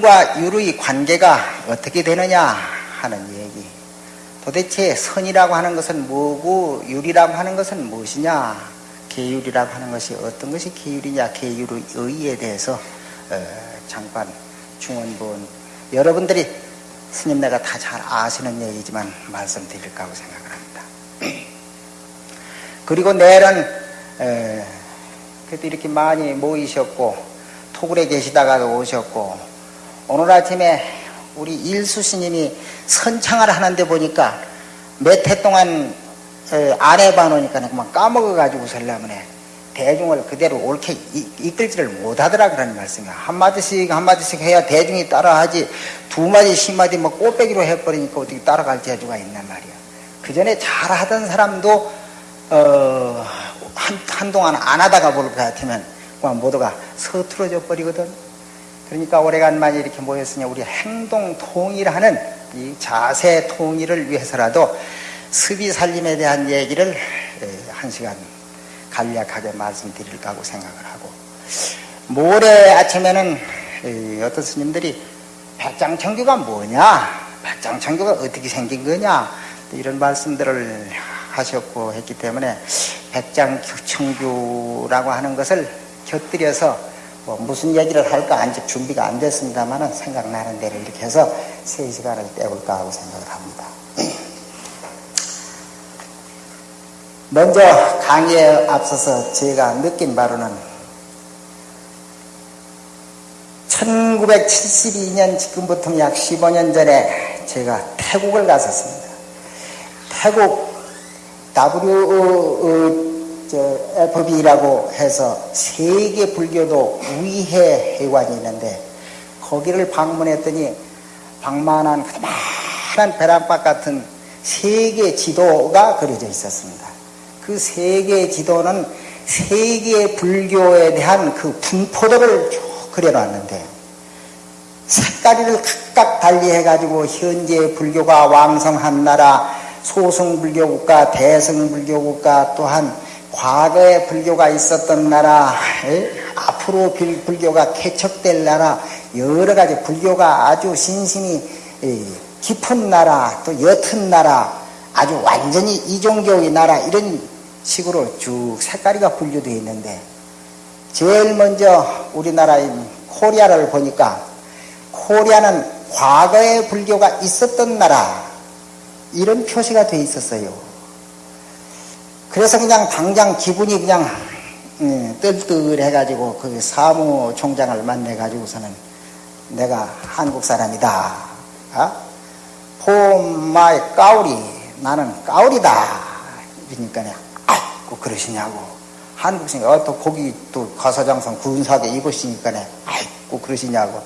선과 유의 관계가 어떻게 되느냐 하는 얘기. 도대체 선이라고 하는 것은 뭐고 율이라고 하는 것은 무엇이냐? 계율이라고 하는 것이 어떤 것이 계율이냐? 계율의 의의에 대해서 어, 잠깐 중원본 여러분들이 스님네가 다 잘 아시는 얘기지만 말씀드릴까 하고 생각을 합니다. 그리고 내일은 그래도 이렇게 많이 모이셨고 토굴에 계시다가도 오셨고 오늘 아침에 우리 일수 스님이 선창을 하는데 보니까 몇 해 동안 안 해봐 놓으니까 그만 까먹어가지고 설라문에 대중을 그대로 옳게 이끌지를 못하더라 그런 말씀이야. 한마디씩 한마디씩 해야 대중이 따라하지 두 마디 십 마디 뭐 꽃배기로 해버리니까 어떻게 따라갈 재주가 있단 말이야. 그 전에 잘하던 사람도 어, 한, 한동안 안 하다가 볼것 같으면 모두가 서투러져 버리거든. 그러니까 오래간만에 이렇게 모였으니 우리 행동 통일하는 이 자세 통일을 위해서라도 습이 살림에 대한 얘기를 한 시간 간략하게 말씀드릴까 하고 생각을 하고. 모레 아침에는 어떤 스님들이 백장청규가 뭐냐? 백장청규가 어떻게 생긴 거냐? 이런 말씀들을 하셨고 했기 때문에 백장청규라고 하는 것을 곁들여서 뭐 무슨 얘기를 할까 아직 준비가 안 됐습니다만 생각나는 대로 이렇게 해서 세 시간을 때울까 하고 생각을 합니다. 먼저 강의에 앞서서 제가 느낀 바로는 1972년 지금부터 약 15년 전에 제가 태국을 갔었습니다. 태국 WFB라고 해서 세계 불교도 위해 회관이 있는데 거기를 방문했더니 방만한 그만한 벼락박 같은 세계 지도가 그려져 있었습니다. 그 세계 지도는 세계 불교에 대한 그 분포도를 쭉 그려놨는데 색깔을 각각 달리해가지고 현재 불교가 왕성한 나라 소승불교 국가, 대승불교 국가 또한 과거에 불교가 있었던 나라, 앞으로 불교가 개척될 나라, 여러 가지 불교가 아주 신심이 깊은 나라, 또 옅은 나라, 아주 완전히 이종교의 나라, 이런 식으로 쭉 색깔이가 분류되어 있는데, 제일 먼저 우리나라인 코리아를 보니까, 코리아는 과거에 불교가 있었던 나라, 이런 표시가 돼 있었어요. 그래서 그냥 당장 기분이 그냥 음, 뜰뜰해가지고 그 사무총장을 만나가지고서는 내가 한국 사람이다. 어? 포마의 까우리 나는 까우리다. 그러니까 아이고 그러시냐고 한국식 어, 또 거기 또 가사장성 군사대 입으시니까 아이고 그러시냐고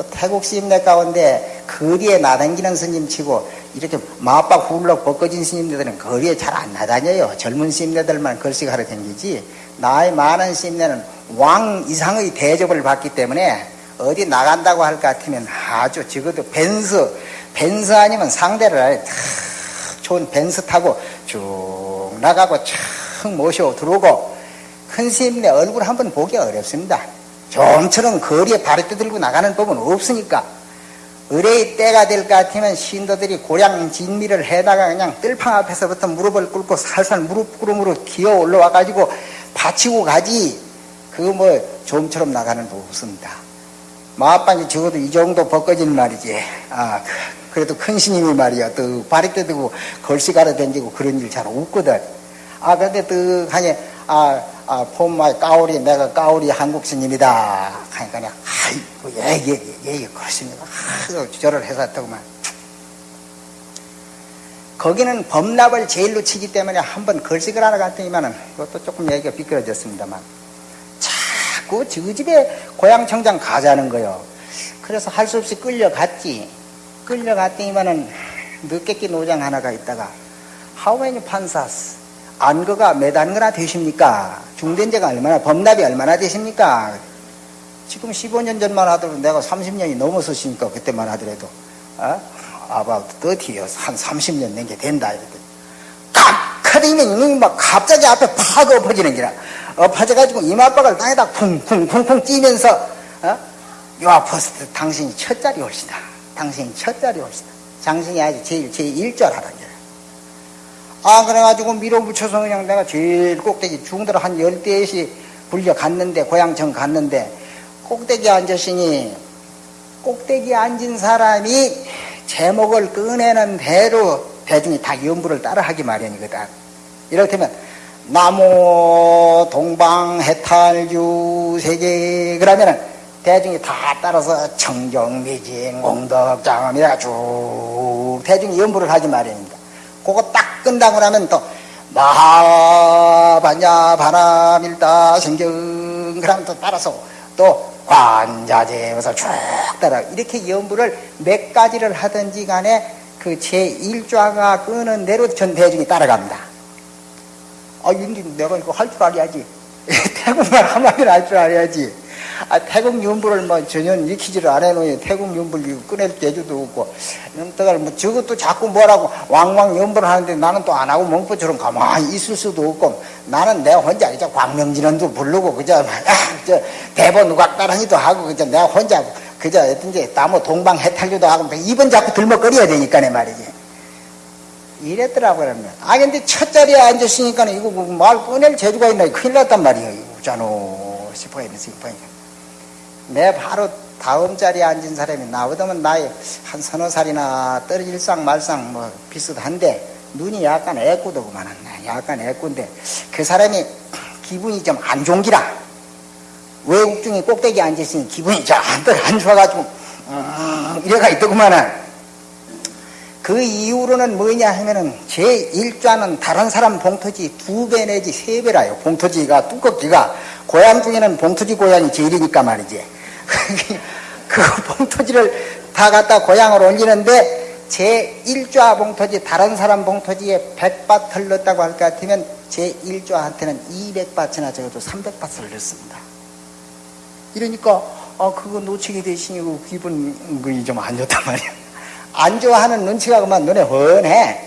또 태국 스님네 가운데 거리에 나다니는 스님치고 이렇게 마빡 훌럭 벗겨진 스님들은 거리에 잘 안 나다녀요. 젊은 스님들만 걸식하러 다니지. 나이 많은 스님들은 왕 이상의 대접을 받기 때문에 어디 나간다고 할 것 같으면 아주 적어도 벤스, 벤스 아니면 상대를 탁 좋은 벤스 타고 쭉 나가고 촥 모셔 들어오고 큰 스님네 얼굴 한번 보기 어렵습니다. 좀처럼 거리에 발을 떠들고 나가는 법은 없으니까 의뢰의 때가 될 것 같으면 신도들이 고량 진미를 해다가 그냥 뜰팡 앞에서부터 무릎을 꿇고 살살 무릎 구름으로 기어 올라와 가지고 바치고 가지 그 뭐 좀처럼 나가는 법 없습니다. 마빵이 적어도 이 정도 벗겨진 말이지. 아 그래도 큰 스님이 말이야. 또 발이 떠들고 걸씨가로 댕기고 그런 일 잘 없거든. 아 근데 또 하니 아, 아, 폼마 까오리, 내가 까오리 한국 스님이다. 하니까 아이고, 예, 예, 예, 예, 그렇습니다. 아, 절을 해서 더구만. 거기는 범납을 제일로 치기 때문에 한번 걸식을 하러 갔더니만은, 그것도 조금 얘기가 비껴졌습니다만, 자꾸 저 집에 고향 청장 가자는 거요. 그래서 할 수 없이 끌려갔지. 끌려갔더니만은, 늦게끼 노장 하나가 있다가, many panzas? 안거가 몇 안거나 되십니까? 중된제가 얼마나, 범납이 얼마나 되십니까? 지금 15년 전만 하더라도 내가 30년이 넘어서시니까 그때만 하더라도, 어? about 30 years, 한 30년 된 게 된다. 이랬더니. kak하더니면 이놈이 막 갑자기 앞에 팍 엎어지는 기라. 엎어져가지고 이마박을 땅에다 쿵쿵쿵쿵 뛰면서, 어? 요 앞에서 당신이 첫 자리 올시다. 당신이 첫 자리 올시다. 장신이 아주 제일, 제일 일절하는 거야. 아, 그래가지고 밀어붙여서 그냥 내가 제일 꼭대기 중들 한 열대씩 불려 갔는데, 고향청 갔는데, 꼭대기 앉으시니, 꼭대기 앉은 사람이 제목을 꺼내는 대로 대중이 다 연부를 따라 하기 마련이거든. 이렇다면, 나무 동방 해탈주 세계 그러면은 대중이 다 따라서 청정미진 공덕장엄이라 쭉 대중이 연부를 하지 마련입니다. 그거 딱 끝나고 나면 또 마하반야 바람일다 생경 그러면 또 따라서 또 관자재에서 쭉 따라 이렇게 연부를 몇 가지를 하든지 간에 그 제1좌가 끄는 대로 전 대중이 따라갑니다. 아, 근데 내가 이거 할 줄 알아야지. 태국말 한마디를 할줄 알아야지. 아, 태국 윤부를 뭐 전혀 익히지를 안 해놓으니 태국 윤부를 꺼낼 재주도 없고, 넘다가 뭐 저것도 자꾸 뭐라고 왕왕 연부를 하는데 나는 또 안 하고 멍포처럼 가만히 있을 수도 없고, 나는 내가 혼자 이제 광명진원도 부르고, 그저, 아, 저, 대본 누각 따라니도 하고, 그저 내가 혼자, 그저, 어떤지, 나무 동방 해탈주도 하고, 입은 자꾸 들먹거려야 되니까, 내 말이지. 이랬더라고요. 그러면. 아, 근데 첫 자리에 앉았으니까 이거 뭐말 꺼낼 재주가 있나 큰일 났단 말이에요. 이거잖아. 싶어야 돼, 싶어야 내 바로 다음 자리에 앉은 사람이 나보다는 나이 한 서너 살이나 떨어질상 말상 뭐 비슷한데 눈이 약간 애꾸더구만. 약간 애꾼데 그 사람이 기분이 좀 안 좋기라. 외국 중에 꼭대기 앉았으니 기분이 좀안 좋아가지고 음, 이래가 있더구만은 그 이후로는 뭐냐 하면은 제1좌는 다른 사람 봉토지 두 배 내지 세 배라요. 봉토지가 두껍기가 고향 중에는 봉토지 고향이 제일이니까 말이지. 그 봉토지를 다 갖다 고향을 올리는데 제1좌 봉토지 다른 사람 봉토지에 100밭을 넣었다고 할 것 같으면 제1좌한테는 200밭이나 적어도 300밭을 넣습니다. 이러니까 아 그거 놓치게 되시니 그 기분이 좀 안 좋단 말이야. 안 좋아하는 눈치가 그만 눈에 훤해.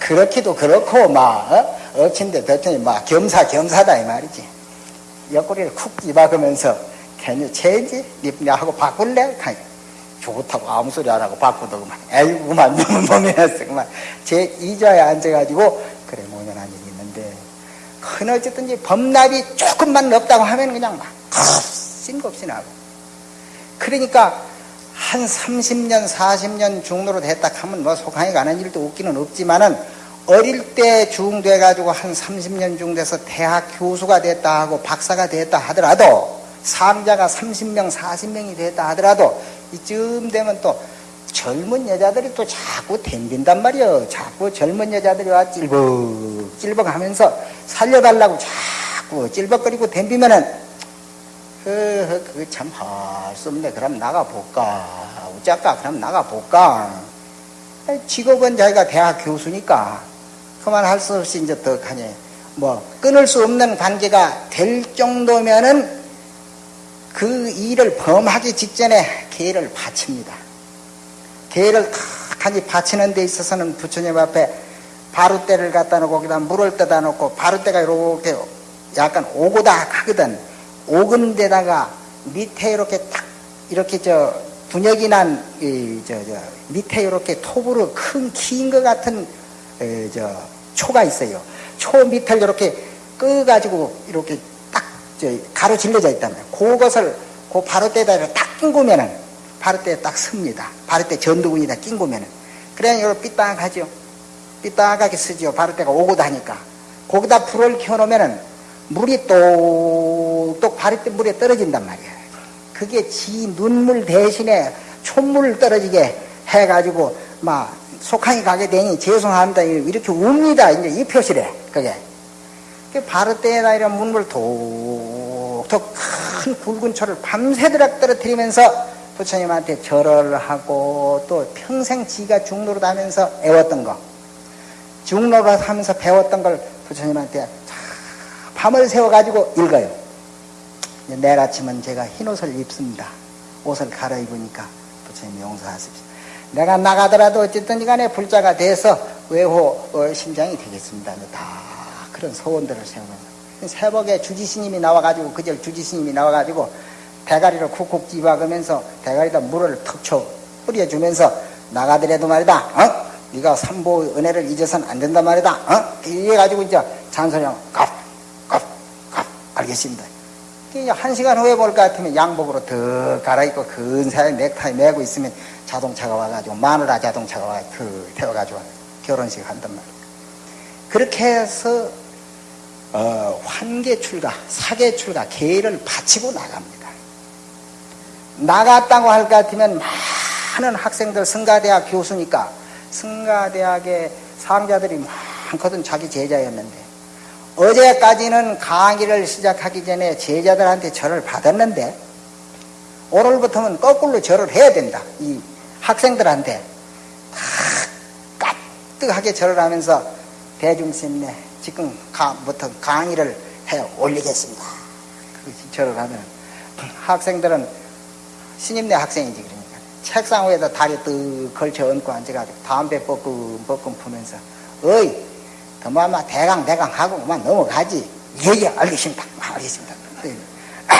그렇기도 그렇고, 막, 어? 억친데 덧더니 막 겸사겸사다, 이 말이지. 옆구리를 쿡 집어가면서, 괜히 체인지? 립냐 하고 바꿀래? 좋다고 아무 소리 안 하고 바꾸도 그만. 에이구, 그만, 너무 놈이었어, 그만. 제 이자에 앉아가지고, 그래, 모년한 일이 있는데, 큰 어쨌든지 범납이 조금만 없다고 하면 그냥 막, 싱겁시 나고. 그러니까, 한 30년, 40년 중로로 됐다 하면 뭐 속항이 가는 일도 없기는 없지만은 어릴 때 중돼가지고 한 30년 중 돼서 대학 교수가 됐다 하고 박사가 됐다 하더라도 상자가 30명, 40명이 됐다 하더라도 이쯤 되면 또 젊은 여자들이 또 자꾸 댕긴단 말이요. 자꾸 젊은 여자들이 와 찔벅, 찔벅 하면서 살려달라고 자꾸 찔벅거리고 댕기면은 그거 참할 수 없네. 그럼 나가볼까? 어쩔까? 그럼 나가볼까? 직업은 자기가 대학 교수니까 그만 할 수 없이 이제 더 가냐. 뭐, 끊을 수 없는 관계가 될 정도면은 그 일을 범하기 직전에 계를 바칩니다. 계를 탁하니 바치는 데 있어서는 부처님 앞에 바루대를 갖다 놓고 거기다 물을 떠다 놓고 바루대가 이렇게 약간 오고다 하거든. 오근 데다가 밑에 이렇게 딱 이렇게 저 분역이 난이저 저 밑에 이렇게 톱으로 큰 키인 것 같은 에, 저 초가 있어요. 초 밑을 이렇게 끄 가지고 이렇게 딱저 가로 질러져 있다면 그것을 그 바로대에다 딱 낀구면은 바로대에 딱 씁니다. 바로대 전두군이다 낀구면은 그래 이걸 삐딱하죠. 삐딱하게 쓰죠. 바로대가 오고 다니까 거기다 불을 켜놓으면은 물이 똑똑 바리때 물에 떨어진단 말이야. 그게 지 눈물 대신에 촛물 떨어지게 해가지고 막 속항이 가게 되니 죄송합니다. 이렇게 웁니다. 이제 이 표시래. 그게. 그 바르때에다 이런 문물 톡톡 큰 굵은 초를 밤새도록 떨어뜨리면서 부처님한테 절을 하고 또 평생 지가 중로로 다면서 애웠던 거. 중로로 하면서 배웠던 걸 부처님한테 밤을 새워가지고 읽어요. 내일 아침은 제가 흰 옷을 입습니다. 옷을 갈아입으니까 부처님 용서하십시오. 내가 나가더라도 어쨌든 간에 불자가 돼서 외호 어, 심장이 되겠습니다. 다 그런 소원들을 세우는 새벽에 주지스님이 나와가지고 그절 주지스님이 나와가지고 대가리를 쿡쿡 집어가면서 대가리에다 물을 턱쳐 뿌려주면서 나가더라도 말이다. 어? 네가 삼보 은혜를 잊어서는 안 된단 말이다. 어? 이래가지고 이제 잔소리하고 갑, 갑, 갑 알겠습니다. 한 시간 후에 볼 것 같으면 양복으로 더 갈아입고 근사하게 넥타이 메고 있으면 자동차가 와가지고 마누라 자동차가 와서 그 태워가지고 결혼식 한단 말이에요. 그렇게 해서 어, 환계 출가, 사계 출가, 계를 바치고 나갑니다. 나갔다고 할 것 같으면 많은 학생들 성가대학 교수니까 성가대학의 상자들이 많거든 자기 제자였는데 어제까지는 강의를 시작하기 전에 제자들한테 절을 받았는데 오늘부터는 거꾸로 절을 해야 된다. 이 학생들한테 다 까뜩하게 절을 하면서 대중심내 지금부터 강의를 해 올리겠습니다. 절을 하면 학생들은 신임내 학생이지 그러니까. 책상 위에다 다리 뜨 걸쳐 얹고 앉아가지고 담배 뻐끔 뻐끔 푸면서 어이 더마마 대강 대강 하고 그만 넘어가지. 예예 알겠습니다. 알겠습니다. 아,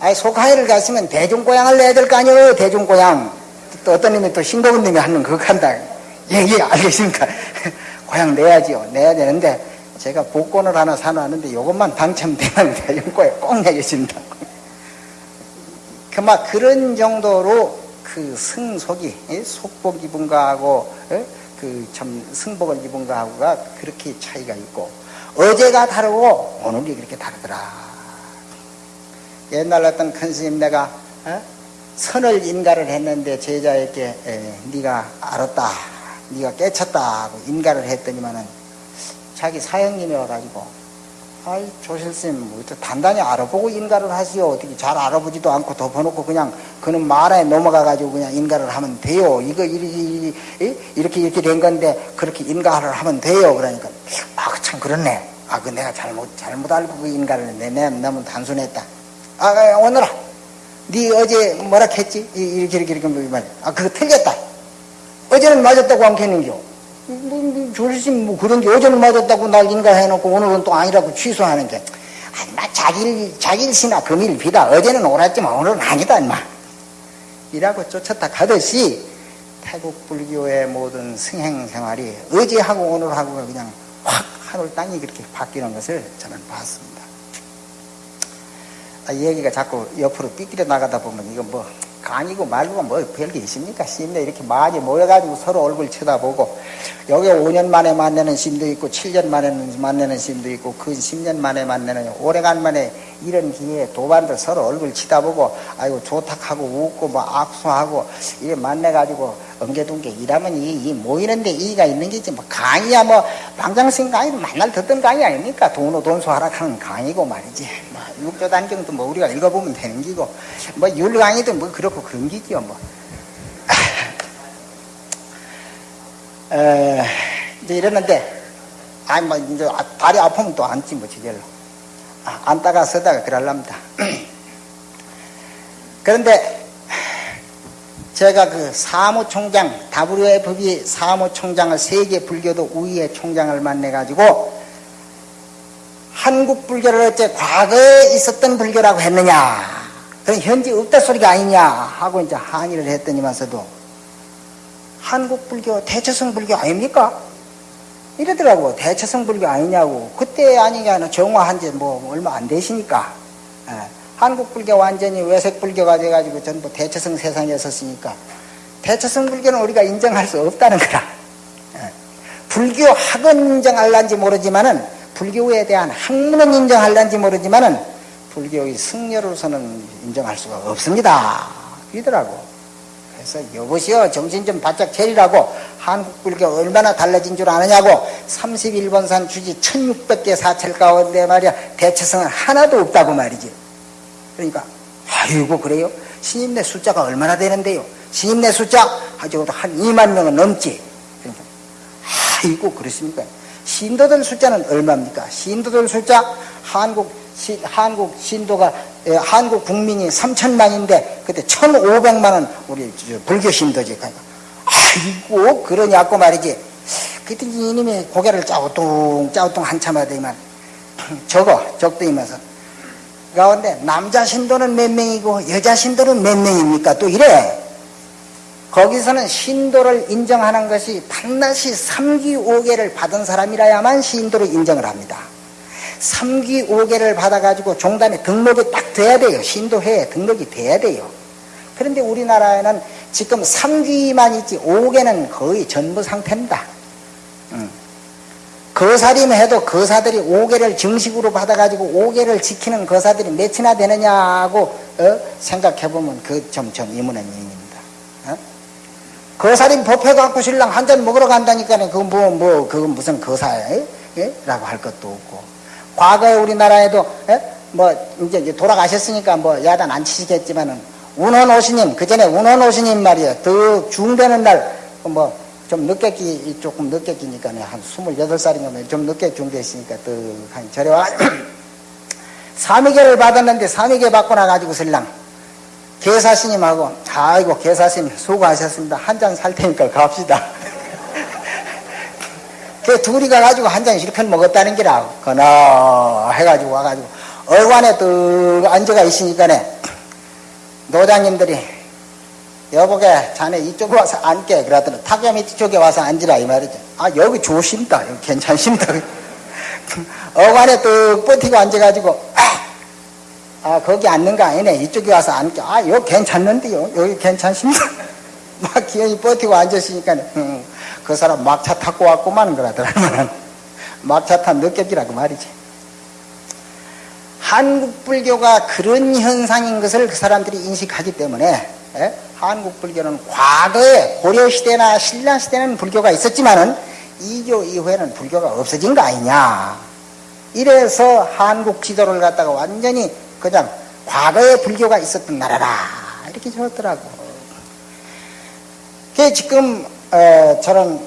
아니 속하이를 갔으면 대중고향을 내야 될 거 아니에요 대중고향. 또 어떤 놈이 또 싱거운 놈이 하는 그거 한다. 예예 알겠습니다 고향 내야지요. 내야 되는데 제가 복권을 하나 사놨는데 이것만 당첨되면 대중고향 꼭 내겠습니다. 그막 그런 정도로 그 승속이 속복 입은가 하고 그 참 승복을 입은가 하고가 그렇게 차이가 있고 어제가 다르고 오늘이 그렇게 다르더라. 옛날 어떤 큰 스님 내가 어? 선을 인가를 했는데 제자에게 에, 네가 알았다, 네가 깨쳤다 하고 인가를 했더니만은 자기 사형님이 와가지고 아이 조실스님 뭐 단단히 알아보고 인가를 하시오. 어떻게 잘 알아보지도 않고 덮어놓고 그냥 그는 말에 넘어가 가지고 그냥 인가를 하면 돼요. 이거 이렇게 이렇게 이렇게 된 건데 그렇게 인가를 하면 돼요. 그러니까 아 참 그렇네. 아 그 내가 잘못 잘못 알고 그 인가를 했네 내가 너무 단순했다. 아, 아 오늘아 네 어제 뭐라 했지? 이렇게 이렇게 이렇게 말아 그거 틀렸다 어제는 맞았다고 안 했는겨 뭐, 뭐, 조리심 뭐 그런 게 어제는 맞았다고 날 인가해놓고 오늘은 또 아니라고 취소하는 게, 아니, 마, 자기, 자기일시나 금일 비다. 어제는 옳았지만 오늘은 아니다, 임마. 이라고 쫓았다 가듯이 태국 불교의 모든 승행 생활이 어제하고 오늘하고 그냥 확 하늘 땅이 그렇게 바뀌는 것을 저는 봤습니다. 아, 얘기가 자꾸 옆으로 삐끼려 나가다 보면 이거 뭐 강이고 말고가 뭐 별게 있습니까? 심내 이렇게 많이 모여가지고 서로 얼굴 쳐다보고 여기 5년 만에 만나는 심도 있고 7년 만에 만나는 심도 있고 그 10년 만에 만나는 오래간만에 이런 기회에 도반들 서로 얼굴 치다보고 아이고 좋탁하고 웃고 뭐 악수하고 이래 만나가지고 게 이라면 이, 이 모이는데 이의가 있는 게지 뭐 강의야 뭐 방장생 강의도 만날 듣던 강의 아닙니까? 돈으로 돈수 하락하는 강의고 말이지. 뭐 육조 단경도 뭐 우리가 읽어보면 되는 기고. 뭐 율 강의도 뭐 그렇고 그런 기지요 뭐. 에, 이제 이랬는데 아니 뭐 이제 다리 아프면 또 앉지 뭐 지절로. 아, 앉다가 서다가 그럴랍니다. 그런데 제가 그 사무총장, WFB 사무총장을 세계 불교도 우위의 총장을 만나가지고 한국 불교를 어째 과거에 있었던 불교라고 했느냐. 그럼 현재 없다 소리가 아니냐 하고 이제 항의를 했더니만서도 한국 불교, 대처성 불교 아닙니까? 이러더라고. 대처성 불교 아니냐고. 그때 아니냐는 정화한 지 뭐 얼마 안 되시니까. 예. 한국 불교 완전히 외색 불교가 돼가지고 전부 대처성 세상에 섰으니까 대처성 불교는 우리가 인정할 수 없다는 거라. 예. 불교 학은 인정할란지 모르지만은 불교에 대한 학문은 인정할란지 모르지만은 불교의 승려로서는 인정할 수가 없습니다. 이더라고. 그래서 여보시오 정신 좀 바짝 차리라고 한국 불교 얼마나 달라진 줄 아느냐고 31번산 주지 1600개 사찰 가운데 말이야 대처성은 하나도 없다고 말이지. 그러니까 아이고 그래요? 신임내 숫자가 얼마나 되는데요? 신임내 숫자 아직도 한 2만 명은 넘지. 그러니까 아이고 그렇습니까? 신도들 숫자는 얼마입니까? 신도들 숫자 한국 시, 한국 신도가 에, 한국 국민이 3천만인데 그때 1,500만은 우리 불교 신도지. 그러니까 아이고 그러냐고 말이지. 그때 이님이 고개를 짜오뚱 짜오뚱 한참 하더니만 적어 적더이면서 가운데 남자 신도는 몇 명이고 여자 신도는 몇 명입니까? 또 이래. 거기서는 신도를 인정하는 것이 반드시 3기 5개를 받은 사람이라야만 신도를 인정을 합니다. 3기 5개를 받아가지고 종단에 등록이 딱 돼야 돼요. 신도회에 등록이 돼야 돼요. 그런데 우리나라에는 지금 3기만 있지 5개는 거의 전부 상태입니다. 음. 거사림 해도 거사들이 5개를 정식으로 받아가지고 5개를 지키는 거사들이 몇이나 되느냐고 어? 생각해보면 그 점점 이문은 이입니다. 어? 거사림 법해갖고 신랑 한 잔 먹으러 간다니까 그 뭐, 뭐, 그 무슨 거사에? 예? 라고 할 것도 없고. 과거에 우리나라에도, 예? 뭐, 이제 돌아가셨으니까 뭐 야단 안 치시겠지만은, 운원 오시님, 그 전에 운원 오시님 말이에요. 더 중되는 날, 뭐, 좀 늦게 끼, 조금 늦게 끼니까 한 28살인가 좀 늦게 중대했으니까 떡한 절에 와 사미계를 받았는데 사미계 받고 나가지고 신랑 계사스님하고 아이고 계사스님 수고하셨습니다. 한 잔 살 테니까 갑시다. 그 둘이 가가지고 한 잔 실컷 먹었다는 기라 거나 해가지고 와가지고 얼관에 또 앉아가 있으니까네 노장님들이 여보게 자네 이쪽에 와서 앉게. 그러더니 타격 밑 쪽에 와서 앉으라 이 말이죠. 아 여기 좋습니다. 여기 괜찮습니다. 어관에 뚝 버티고 앉아가지고 아, 아 거기 앉는 거 아니네. 이쪽에 와서 앉게. 아 여기 괜찮는데요. 여기 괜찮습니다. 막 기어이 버티고 앉았으니까 음, 그 사람 막차 타고 왔구만 그러더라고요 막차 탄 느껴지라고 말이지. 한국 불교가 그런 현상인 것을 그 사람들이 인식하기 때문에 예? 한국 불교는 과거에 고려 시대나 신라 시대는 불교가 있었지만은 이교 이후에는 불교가 없어진 거 아니냐. 이래서 한국 지도를 갖다가 완전히 그냥 과거에 불교가 있었던 나라라 이렇게 적었더라고. 그 지금 어, 저는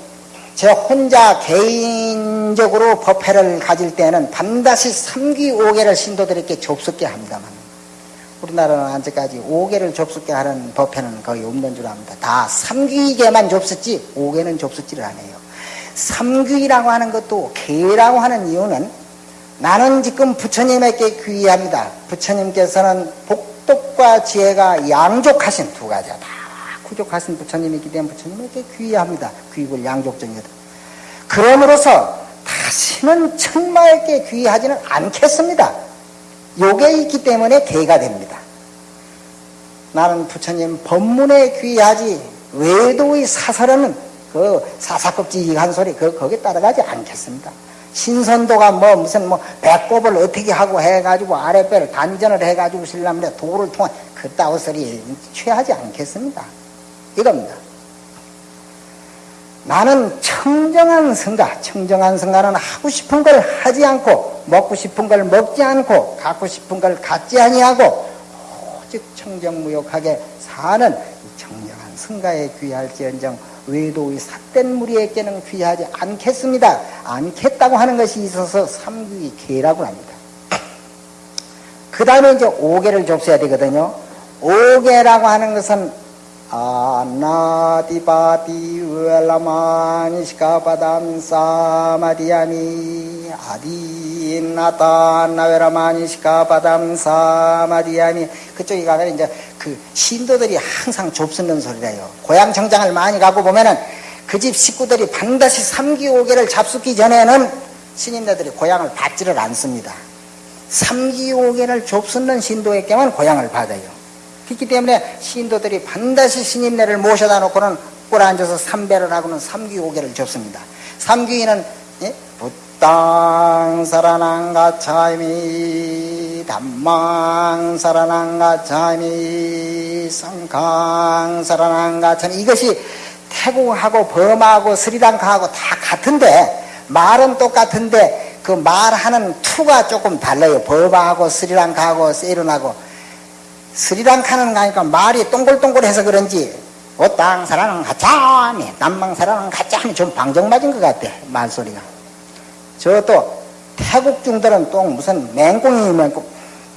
제 혼자 개인적으로 법회를 가질 때는 반드시 3기 5개를 신도들에게 접속게 합니다만 우리나라는 아직까지 5개를 접속게 하는 법회는 거의 없는 줄 압니다. 다 3귀계만 접속지 5개는 접속지를 안 해요. 3귀라고 하는 것도 개라고 하는 이유는 나는 지금 부처님에게 귀의합니다. 부처님께서는 복덕과 지혜가 양족하신 두 가지다. 구족하신 부처님이기 때문에 부처님에게 귀의합니다. 귀입을 양족정이다. 그러므로서 다시는 천마에게 귀의하지는 않겠습니다. 요게 있기 때문에 개가 됩니다. 나는 부처님 법문에 귀하지 외도의 사설은 그 사사껍질한 소리 그 거기에 따라가지 않겠습니다. 신선도가 뭐 무슨 뭐 배꼽을 어떻게 하고 해가지고 아랫배를 단전을 해가지고 신라면에 도를 통한 그따위 소리 취하지 않겠습니다. 이겁니다. 나는 청정한 성가, 청정한 성가는 하고 싶은 걸 하지 않고, 먹고 싶은 걸 먹지 않고, 갖고 싶은 걸 갖지 아니하고, 오직 청정무욕하게 사는 청정한 성가에 귀할지언정 외도의 삿된 무리에게는 귀하지 않겠습니다. 않겠다고 하는 것이 있어서 삼귀 계라고 합니다. 그 다음에 이제 오계를 접수해야 되거든요. 오계라고 하는 것은 아나디바디 웰라마니시카바담 사마디아미 아디나타 나웰라마니시카바담 사마디아미 그쪽에 가면 이제 그 신도들이 항상 좁쓰는 소리래요. 고향 정장을 많이 가고 보면은 그 집 식구들이 반드시 삼기오개를 잡수기 전에는 신인네들이 고향을 받지를 않습니다. 삼기오개를 좁쓰는 신도에게만 고향을 받아요. 그렇기 때문에 신도들이 반드시 스님네를 모셔다 놓고는 꿇어 앉아서 삼배를 하고는 삼귀오계를 접습니다. 삼귀는 예? 부땅 사라난 가차미 담망 사라난 가차미 성강 사라난 가차미 이것이 태국하고 범하고 스리랑카하고 다 같은데 말은 똑같은데 그 말하는 투가 조금 달라요. 범하고 스리랑카하고 세이론하고 스리랑카는 가니까 말이 동글동글해서 그런지 오땅 사랑은 가짜니 남방 사랑은 가짜니 좀 방정 맞은 것 같아 말소리가 저 또 태국 중들은 또 무슨 맹꽁이 맹꽁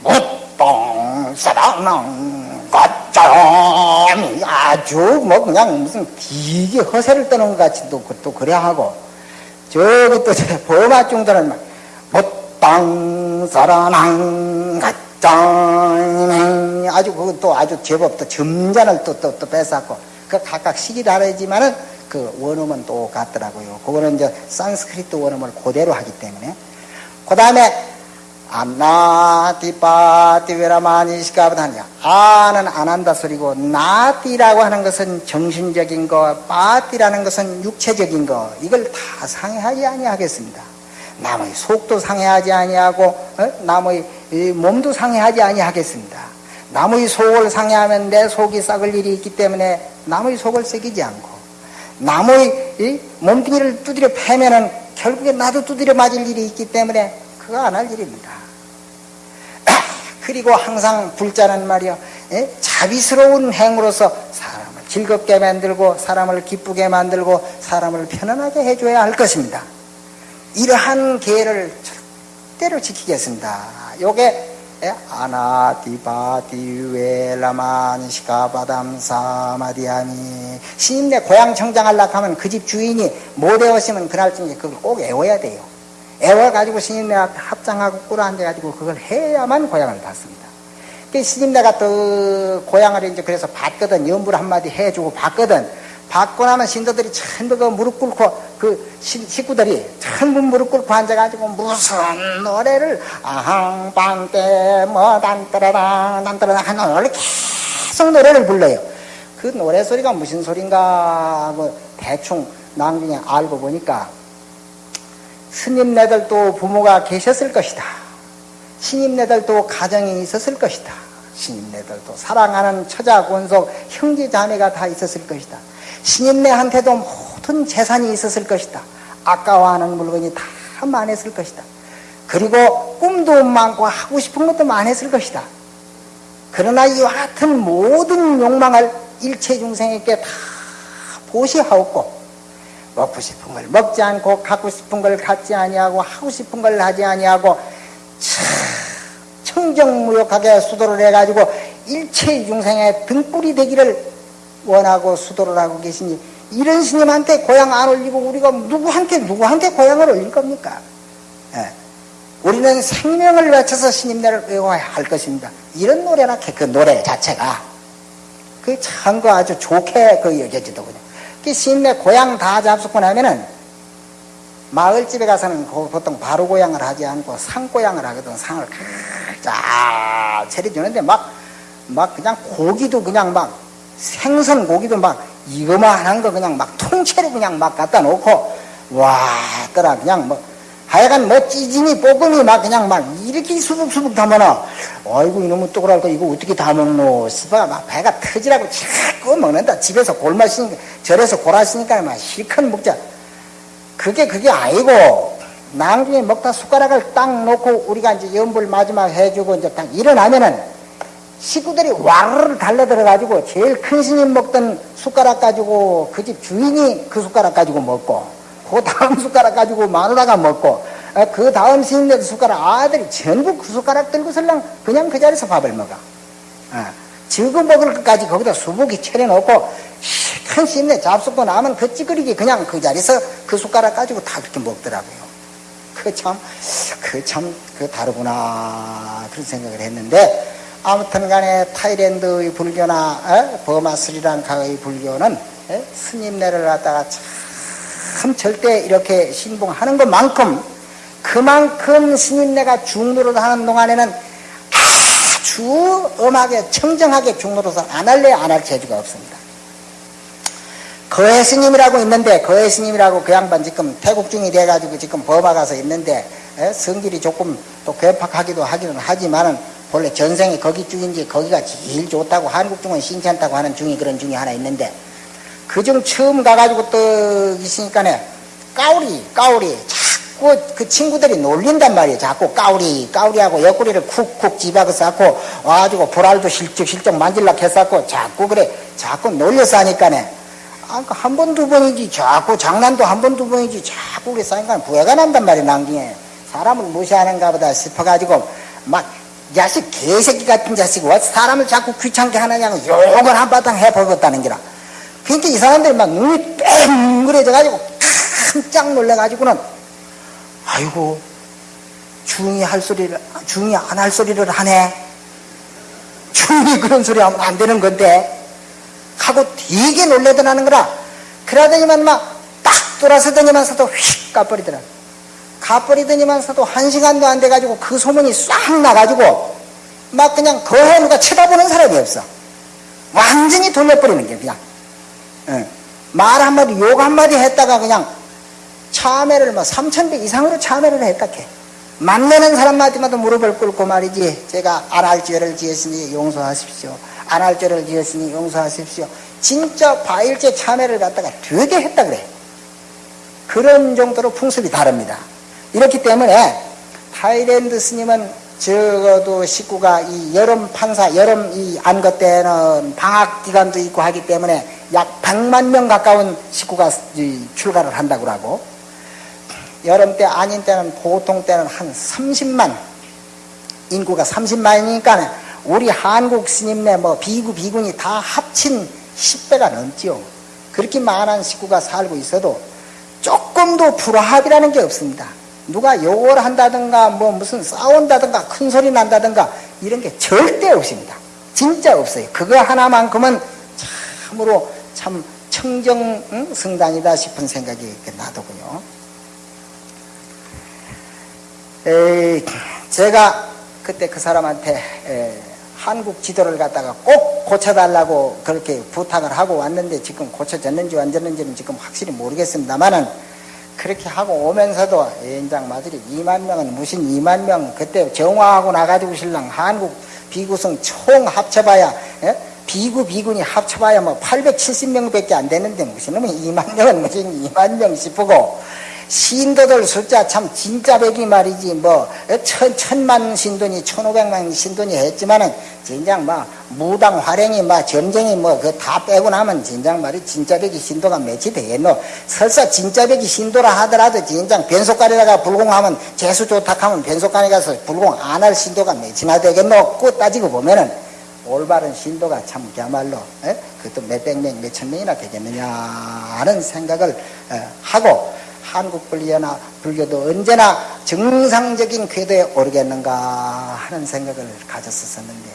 오땅 사랑은 가짜니 아주 뭐 그냥 무슨 되게 허세를 떠는 것 같이 또, 또 그래 하고 저기 또 범아 중들은 사랑은 가짜 짠 아주 그것도 아주 제법 또 점잔을 또 또 또 뺏었고 그 각각 시기 다르지만은 그 원음은 똑같더라고요. 그거는 이제 산스크리트 원음을 그대로 하기 때문에. 그 다음에 안나디빠디베라마니시카보다 하냐 아는 안 한다 소리고 나디라고 하는 것은 정신적인 거 빠디라는 것은 육체적인 거. 이걸 다 상해하지 아니하겠습니다. 남의 속도 상해하지 아니하고 어? 남의 몸도 상해하지 아니하겠습니다. 남의 속을 상해하면 내 속이 썩을 일이 있기 때문에 남의 속을 썩이지 않고 남의 몸뚱이를 두드려 패면은 결국에 나도 두드려 맞을 일이 있기 때문에 그거 안 할 일입니다. 그리고 항상 불자는 말이요. 예? 자비스러운 행으로서 사람을 즐겁게 만들고 사람을 기쁘게 만들고 사람을 편안하게 해줘야 할 것입니다. 이러한 계를 절대로 지키겠습니다. 요게 예? 아나디바디웨라만 시카바담사마디아니 시인네 고향 청장하려고 하면 그 집 주인이 못 외웠으면 그날쯤에 그걸 꼭 외워야 돼요. 애워가지고 앞에 합장하고 꿇어앉아가지고 그걸 해야만 고향을 받습니다. 그 스님네가 또 고향을 이제 그래서 받거든, 연불 한마디 해주고 받거든. 받고 나면 신도들이 전부 그 무릎 꿇고 그 식구들이 전부 무릎 꿇고 앉아가지고 무슨 노래를 아항방때 뭐 단따라랑 단따라랑 하는 노래를 계속 노래를 불러요. 그 노래 소리가 무슨 소린가 뭐 대충 나중에 알고 보니까 스님네들도 부모가 계셨을 것이다. 신임네들도 가정이 있었을 것이다. 신임네들도 사랑하는 처자, 권속, 형제, 자매가 다 있었을 것이다. 신임네한테도 모든 재산이 있었을 것이다. 아까워하는 물건이 다 많았을 것이다. 그리고 꿈도 많고 하고 싶은 것도 많았을 것이다. 그러나 이와 같은 모든 욕망을 일체 중생에게 다 보시하옵고 먹고 싶은 걸 먹지 않고 갖고 싶은 걸 갖지 아니하고 하고 싶은 걸 하지 아니하고 청정무역하게 수도를 해가지고 일체 중생의 등불이 되기를 원하고 수도를 하고 계시니 이런 스님한테 고향 안 올리고 우리가 누구한테 누구한테 고향을 올릴 겁니까? 예. 우리는 생명을 외쳐서 스님네를 외워야 할 것입니다. 이런 노래나 그 노래 자체가 그참그 아주 좋게 그 여겨지더군요. 그 시내 고향 다 잡수고 나면은 마을집에 가서는 보통 바로 고향을 하지 않고 상고향을 하거든. 상을 쫙 차려주는데 막, 막 그냥 고기도 그냥 막 생선 고기도 막 이거만 거 그냥 막 통째로 그냥 막 갖다 놓고 와, 떠라 그냥 뭐 하여간 뭐 찌짐이 볶음이 막 그냥 막 이렇게 수북수북 담아놔. 아이고 이놈의 또그랄 거 이거 어떻게 다 먹노? 싶어 막 배가 터지라고 자꾸 먹는다. 집에서 골마시니까 절에서 골하시니까 막 실컷 먹자. 그게 그게 아니고 나중에 먹다 숟가락을 딱 놓고 우리가 이제 연불 마지막 해주고 이제 딱 일어나면은 식구들이 와르르 달려들어가지고 제일 큰 스님 먹던 숟가락 가지고 그 집 주인이 그 숟가락 가지고 먹고 그 다음 숟가락 가지고 마누라가 먹고 어, 그 다음 스님네 숟가락 아들이 전부 그 숟가락 들고 설랑 그냥 그 자리에서 밥을 먹어. 어, 지금 먹을 것까지 거기다 수북이 차려놓고 큰 스님네 잡수고 나면 그 찌그리기 그냥 그 자리에서 그 숟가락 가지고 다 그렇게 먹더라고요. 그 참, 그 참, 그 다르구나. 그런 생각을 했는데, 아무튼 간에 타이랜드의 불교나, 어? 버마 스리랑카의 불교는 에? 스님네를 갖다가 참참 절대 이렇게 신봉하는 것만큼 그만큼 스님네가 중노릇 하는 동안에는 아주 엄하게 청정하게 중노릇을 안 할래 안 할 재주가 없습니다. 거해 스님이라고 있는데 거해 스님이라고 그 양반 지금 태국 중이 돼가지고 지금 법아 가서 있는데 에? 성질이 조금 또 괴팍하기도 하기는 하지만은 본래 전생에 거기 중인지 거기가 제일 좋다고 한국 중은 신찮다고 하는 중이 그런 중이 하나 있는데 그 중 처음 가가지고 또 있으니까네 까우리 까우리. 자꾸 그 친구들이 놀린단 말이에요. 자꾸 까우리 까우리하고 옆구리를 쿡쿡 집어서 하고 와가지고 보랄도 실적실적 만질라 했었고 자꾸 그래. 자꾸 놀려서 하니까네. 아, 그한 번, 두 번이지, 자꾸 장난도 한 번, 두 번이지, 자꾸 그래서 하니까 부해가 난단 말이에요, 난중에. 사람을 무시하는가 보다 싶어가지고, 막, 자식, 개새끼 같은 자식, 왜 사람을 자꾸 귀찮게 하느냐고 욕을 한바탕 해버렸다는 기라. 그러니까 이 사람들이 막 눈이 뺑그래져가지고 깜짝 놀래가지고는 아이고 중이 할 소리를 중이 안 할 소리를 하네. 주인이 그런 소리 하면 안 되는 건데. 하고 되게 놀래더라는 거라. 그러더니만 막 딱 돌아서더니만서도 휙 가버리더라 가버리더니만서도 한 시간도 안 돼가지고 그 소문이 싹 나가지고 막 그냥 거해 누가 쳐다보는 사람이 없어. 완전히 돌려버리는 게 그냥. 응. 말 한마디 욕 한마디 했다가 그냥 참회를 뭐 3천배 이상으로 참회를 했다 캐 만나는 사람마디마다 무릎을 꿇고 말이지 제가 안 할 죄를 지었으니 용서하십시오. 안 할 죄를 지었으니 용서하십시오. 진짜 바일제 참회를 갖다가 되게 했다 그래. 그런 정도로 풍습이 다릅니다 이렇기 때문에 Thailand 스님은 적어도 식구가 이 여름 판사 여름 이 안거 때는 방학 기간도 있고 하기 때문에 약 100만 명 가까운 식구가 이 출가를 한다고 하고 여름 때 아닌 때는 보통 때는 한 30만 인구가 30만이니까 우리 한국 스님네 뭐 비구 비군이 다 합친 10배가 넘지요. 그렇게 많은 식구가 살고 있어도 조금도 불화합이라는 게 없습니다. 누가 욕을 한다든가 뭐 무슨 싸운다든가 큰 소리 난다든가 이런 게 절대 없습니다. 진짜 없어요. 그거 하나만큼은 참으로 참 청정 응? 성당이다 싶은 생각이 나더군요. 에이, 제가 그때 그 사람한테 에, 한국 지도를 갖다가 꼭 고쳐달라고 그렇게 부탁을 하고 왔는데 지금 고쳐졌는지 안 졌는지는 지금 확실히 모르겠습니다만은 그렇게 하고 오면서도 연장 마들이 2만 명은 무슨 2만 명 그때 정화하고 나가지고 신랑 한국 비구성 총 합쳐봐야 예? 비구 비군이 합쳐봐야 뭐 870명 밖에 안 되는데 무슨 놈이 2만 명은 무슨 2만 명 싶고 신도들 숫자 참 진짜 백이 말이지. 뭐 천, 천만 신도니 천오백만 신도니 했지만은 진작 막 무당 활행이 막 점쟁이 뭐 그 다 빼고 나면 진작 말이 진짜 백이 신도가 몇이 되겠노? 설사 진짜 백이 신도라 하더라도 진작 변속간에다가 불공하면 재수 좋다 하면 변속간에 가서 불공 안 할 신도가 몇이나 되겠노? 그 따지고 보면은 올바른 신도가 참 그야말로 에? 그것도 몇백 명, 몇천 명이나 되겠느냐 하는 생각을 에, 하고 한국 불교나 불교도 언제나 정상적인 궤도에 오르겠는가 하는 생각을 가졌었는데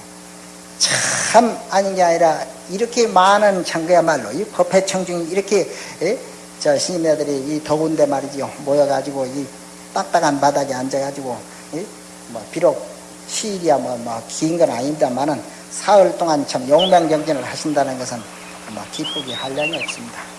참 아닌 게 아니라 이렇게 많은 참그야말로 이 법회 청중이 이렇게 에? 저 스님네들이 이 더운데 말이죠 모여가지고 이 딱딱한 바닥에 앉아가지고 에? 뭐 비록 시일이야 뭐긴 건 아닙니다만은 사흘 동안 참 용맹정진을 하신다는 것은 뭐 기쁘게 할 양이 없습니다.